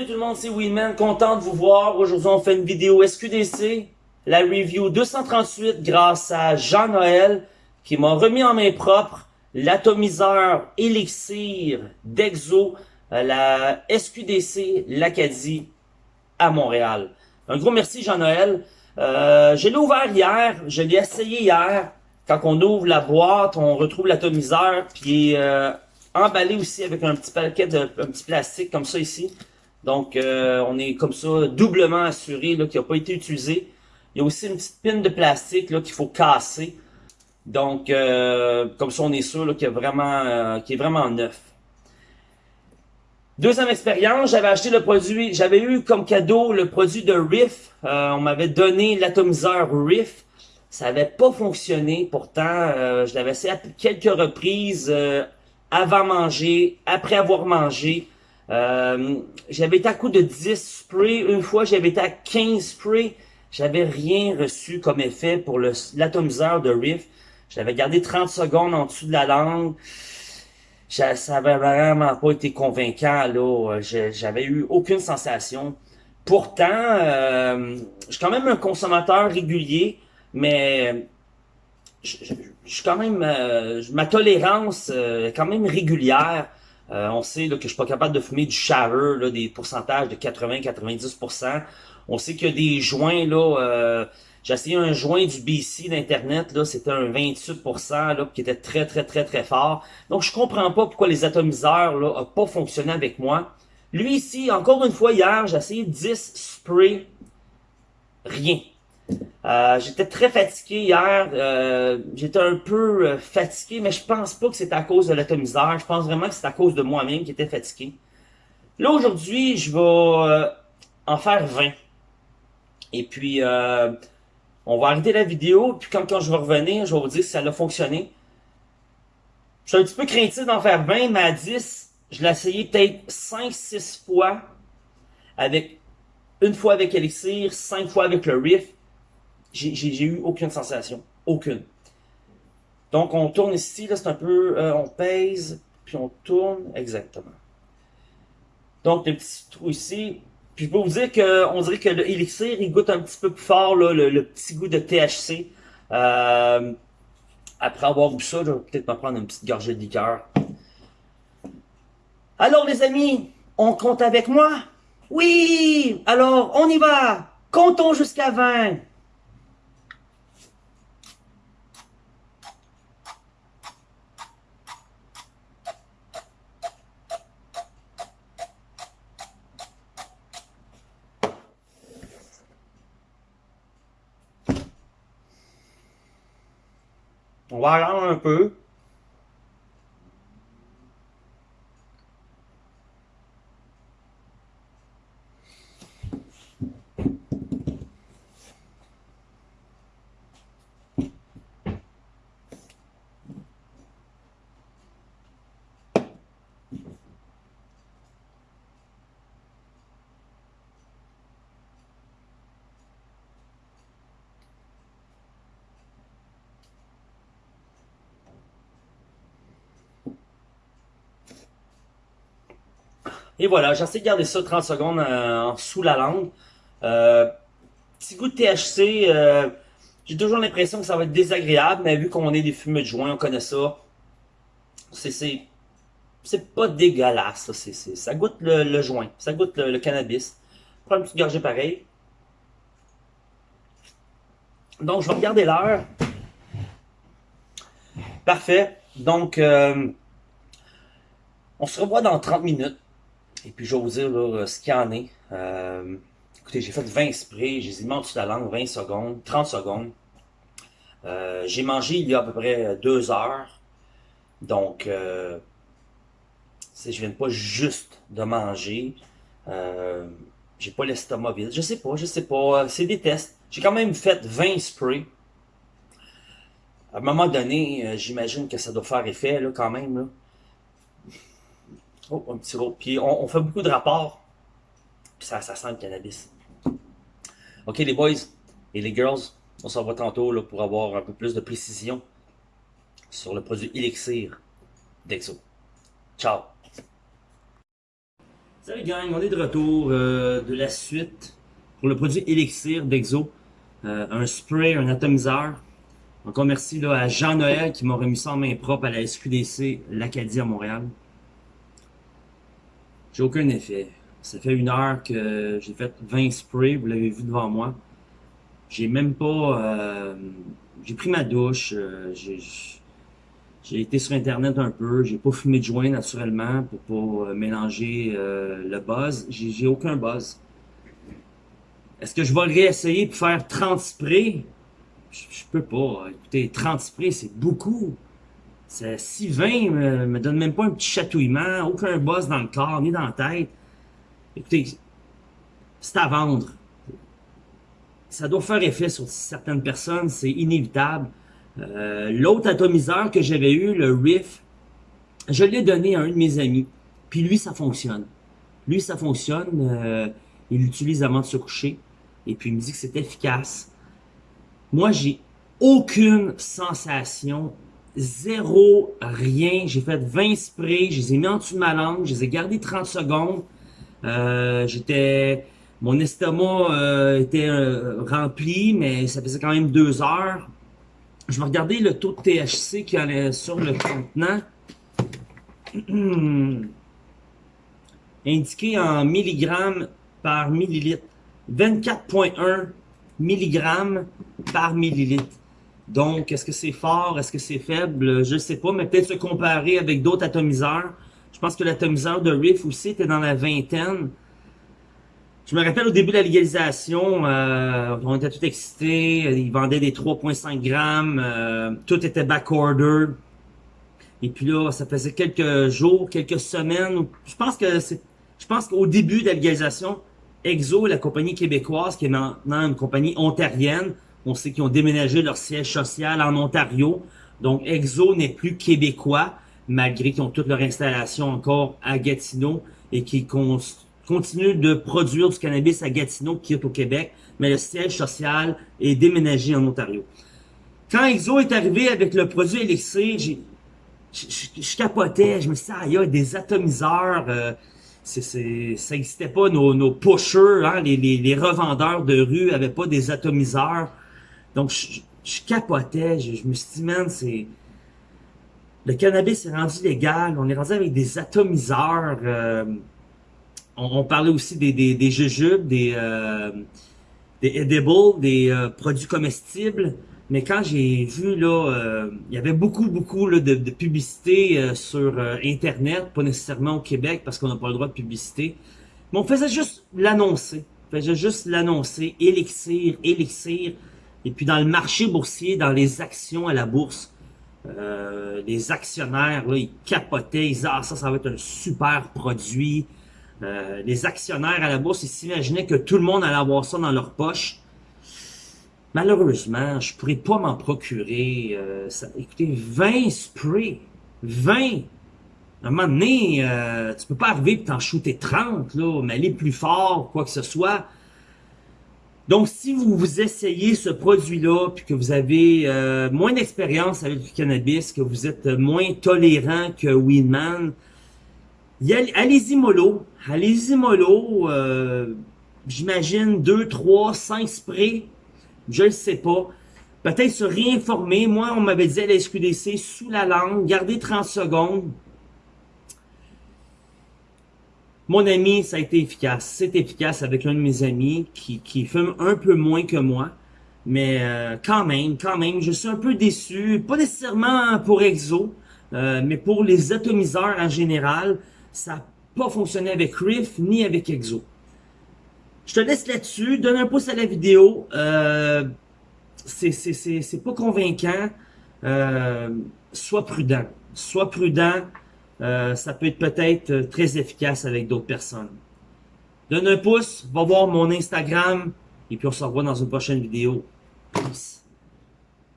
Salut tout le monde, c'est Winman, content de vous voir. Aujourd'hui, on fait une vidéo SQDC, la review 238 grâce à Jean-Noël qui m'a remis en main propre l'atomiseur Elixir d'Exo, euh, la SQDC l'Acadie à Montréal. Un gros merci Jean-Noël. Euh, je l'ai ouvert hier, je l'ai essayé hier. Quand on ouvre la boîte, on retrouve l'atomiseur, puis euh, emballé aussi avec un petit paquet de un petit plastique comme ça ici. Donc, euh, on est comme ça doublement assuré qu'il n'a pas été utilisé. Il y a aussi une petite pine de plastique qu'il faut casser. Donc, euh, comme ça, on est sûr qu'il est vraiment, euh, est vraiment neuf. Deuxième expérience, j'avais acheté le produit, j'avais eu comme cadeau le produit de Riff. on m'avait donné l'atomiseur Riff. Ça n'avait pas fonctionné. Pourtant, je l'avais essayé à quelques reprises avant manger, après avoir mangé. Euh, j'avais été à coup de 10 sprays. Une fois, j'avais été à 15 sprays. J'avais rien reçu comme effet pour l'atomiseur de Riff. J'avais gardé 30 secondes en dessous de la langue. Ça avait vraiment pas été convaincant. là. J'avais eu aucune sensation. Pourtant, euh, je suis quand même un consommateur régulier, mais je, suis quand même, euh, ma tolérance euh, est quand même régulière. Euh, on sait que je suis pas capable de fumer du sharer, là, des pourcentages de 80-90%. On sait qu'il y a des joints, là, j'ai essayé un joint du BC d'Internet, là, c'était un 28%, là, qui était très, très, très, très fort. Donc, je comprends pas pourquoi les atomiseurs, là, ont pas fonctionné avec moi. Lui ici, encore une fois, hier, j'ai essayé 10 sprays, rien. Euh, j'étais très fatigué hier. Euh, j'étais un peu euh, fatigué, mais je pense pas que c'est à cause de l'atomiseur. Je pense vraiment que c'est à cause de moi-même qui était fatigué. Là, aujourd'hui, je vais en faire 20. Et puis, on va arrêter la vidéo. Puis quand, quand je vais revenir, je vais vous dire si ça a fonctionné. Je suis un petit peu craintif d'en faire 20, mais à 10, je l'ai essayé peut-être 5-6 fois. avec Une fois avec Elixir, 5 fois avec le Riff j'ai eu aucune sensation. Aucune. Donc, on tourne ici, là, c'est un peu, euh, on pèse, puis on tourne, exactement. Donc, le petit trou ici, puis je peux vous dire que, on dirait que le Elixir, il goûte un petit peu plus fort, là, le, petit goût de THC. Euh, après avoir bu ça, je vais peut-être me prendre une petite gorgée de liqueur. Alors, les amis, on compte avec moi? Oui! Alors, on y va! Comptons jusqu'à 20! Attendre un peu. Et voilà, j'essaie de garder ça 30 secondes euh, sous la langue. Euh, petit goût de THC, euh, j'ai toujours l'impression que ça va être désagréable, mais vu qu'on est des fumeux de joint, on connaît ça. C'est c'est pas dégueulasse, ça, ça goûte le, joint, ça goûte le, cannabis. Prends une petite gorgée pareil. Donc, je vais regarder l'heure. Parfait. Donc, on se revoit dans 30 minutes. Et puis, je vais vous dire là, ce qu'il y en est. Euh, écoutez, j'ai fait 20 sprays, j'ai mis en dessous de la langue 20 secondes, 30 secondes. Euh, j'ai mangé il y a à peu près deux heures. Donc, euh, je viens pas juste de manger. Euh, j'ai pas l'estomac vide. Je sais pas, je sais pas. C'est des tests. J'ai quand même fait 20 sprays. À un moment donné, euh, j'imagine que ça doit faire effet là, quand même. Un petit. Puis on, fait beaucoup de rapports. Puis ça, sent le cannabis. Ok les boys et les girls, on s'en va tantôt pour avoir un peu plus de précision sur le produit Elixir d'Exo. Ciao! Salut gang, on est de retour euh, de la suite pour le produit Elixir d'Exo. Euh, un spray, un atomiseur. Encore merci là, à Jean-Noël qui m'a remis ça en main propre à la SQDC l'Acadie à Montréal. J'ai aucun effet. Ça fait une heure que j'ai fait 20 sprays, vous l'avez vu devant moi. J'ai même pas... Euh, j'ai pris ma douche, euh, j'ai été sur internet un peu, j'ai pas fumé de joint naturellement pour pas euh, mélanger euh, le buzz. J'ai aucun buzz. Est-ce que je vais réessayer pour faire 30 sprays? Je, peux pas. Écoutez, 30 sprays, c'est beaucoup. Si 20 me, me donne même pas un petit chatouillement, aucun buzz dans le corps, ni dans la tête. Écoutez, c'est à vendre. Ça doit faire effet sur certaines personnes, c'est inévitable. Euh, l'autre atomiseur que j'avais eu, le Riff, je l'ai donné à un de mes amis. Puis lui, ça fonctionne. Lui, ça fonctionne. Euh, il l'utilise avant de se coucher. Et puis il me dit que c'est efficace. Moi, j'ai aucune sensation. Zéro, rien. J'ai fait 20 sprays. Je les ai mis en dessous de ma langue. Je les ai gardés 30 secondes. Euh, J'étais... Mon estomac était rempli, mais ça faisait quand même deux heures je vais regarder le taux de THC qui est sur le contenant. Indiqué en milligrammes par millilitre. 24.1 milligrammes par millilitre. Donc, est-ce que c'est fort? Est-ce que c'est faible? Je ne sais pas, mais peut-être se comparer avec d'autres atomiseurs. Je pense que l'atomiseur de Riff aussi était dans la vingtaine. Je me rappelle au début de la légalisation, euh, on était tout excités, ils vendaient des 3.5 grammes, euh, tout était backorder. Et puis là, ça faisait quelques jours, quelques semaines. Je pense que c'est, je pense qu'au début de la légalisation, Exo, la compagnie québécoise, qui est maintenant une compagnie ontarienne, on sait qu'ils ont déménagé leur siège social en Ontario. Donc Exo n'est plus québécois, malgré qu'ils ont toute leur installation encore à Gatineau et qu'ils continue de produire du cannabis à Gatineau, qui est au Québec, mais le siège social est déménagé en Ontario. Quand Exo est arrivé avec le produit Elixir, je capotais, je me suis dit, ah, il y a des atomiseurs, euh, ça n'existait pas, nos, nos pushers, hein, les, revendeurs de rue avaient pas des atomiseurs. Donc, je, capotais, je, me suis dit, man, c'est... Le cannabis est rendu légal, on est rendu avec des atomiseurs... Euh, on, parlait aussi des, des, des jujubes, des, euh, des edibles, des euh, produits comestibles. Mais quand j'ai vu, là, euh, il y avait beaucoup, beaucoup de, de publicité sur Internet, pas nécessairement au Québec parce qu'on n'a pas le droit de publicité. Mais on faisait juste l'annoncer. On faisait juste l'annoncer, élixir, élixir. Et puis dans le marché boursier, dans les actions à la bourse, les actionnaires, là, ils capotaient, ils disaient « Ah, ça, ça va être un super produit ». Euh, les actionnaires à la bourse, ils s'imaginaient que tout le monde allait avoir ça dans leur poche. Malheureusement, je pourrais pas m'en procurer. Euh, écoutez, 20 sprays. 20! À un moment donné, euh, tu peux pas arriver et t'en shooter 30, là, mais aller plus fort, quoi que ce soit. Donc, si vous vous essayez ce produit-là, puis que vous avez euh, moins d'expérience avec le cannabis, que vous êtes moins tolérant que Weedman, allez-y mollo. Allez-y mollo. Euh, J'imagine 2, 3, 5 sprays. Je ne sais pas. Peut-être se réinformer. Moi, on m'avait dit à la SQDC, sous la langue, gardez 30 secondes. Mon ami, ça a été efficace. C'est efficace avec un de mes amis qui, qui fume un peu moins que moi. Mais euh, quand même, quand même, je suis un peu déçu. Pas nécessairement pour Exo, euh, mais pour les atomiseurs en général. Ça n'a pas fonctionné avec Riff ni avec Exo. Je te laisse là-dessus. Donne un pouce à la vidéo. Euh, c'est pas convaincant. Euh, sois prudent. Sois prudent. Euh, ça peut être peut-être très efficace avec d'autres personnes. Donne un pouce. Va voir mon Instagram. Et puis on se revoit dans une prochaine vidéo. Peace.